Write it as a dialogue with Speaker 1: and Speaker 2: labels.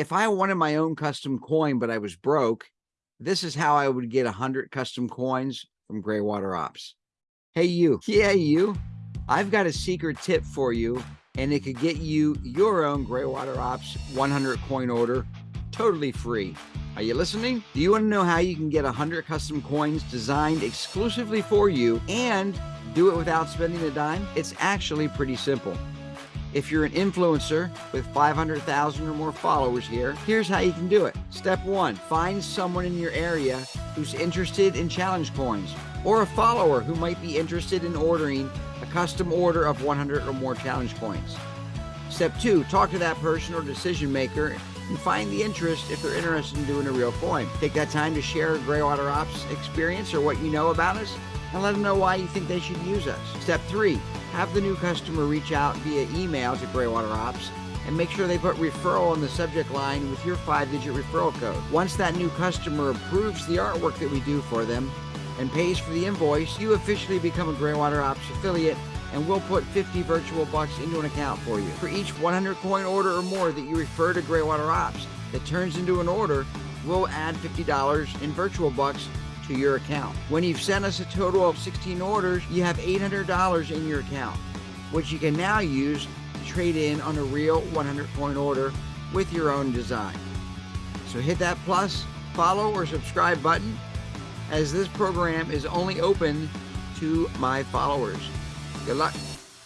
Speaker 1: If I wanted my own custom coin, but I was broke, this is how I would get 100 custom coins from Graywater Ops. Hey, you. Yeah, you. I've got a secret tip for you, and it could get you your own Graywater Ops 100 coin order totally free. Are you listening? Do you want to know how you can get 100 custom coins designed exclusively for you and do it without spending a dime? It's actually pretty simple. If you're an influencer with 500,000 or more followers here, here's how you can do it. Step one, find someone in your area who's interested in challenge coins or a follower who might be interested in ordering a custom order of 100 or more challenge coins. Step two, talk to that person or decision maker and find the interest if they're interested in doing a real coin. Take that time to share Greywater Ops experience or what you know about us and let them know why you think they should use us. Step three, have the new customer reach out via email to Greywater Ops and make sure they put referral in the subject line with your five digit referral code. Once that new customer approves the artwork that we do for them and pays for the invoice, you officially become a Greywater Ops affiliate and we'll put 50 virtual bucks into an account for you. For each 100 coin order or more that you refer to Greywater Ops that turns into an order, we'll add $50 in virtual bucks to your account. When you've sent us a total of 16 orders, you have $800 in your account, which you can now use to trade in on a real 100 coin order with your own design. So hit that plus, follow, or subscribe button as this program is only open to my followers. Good luck.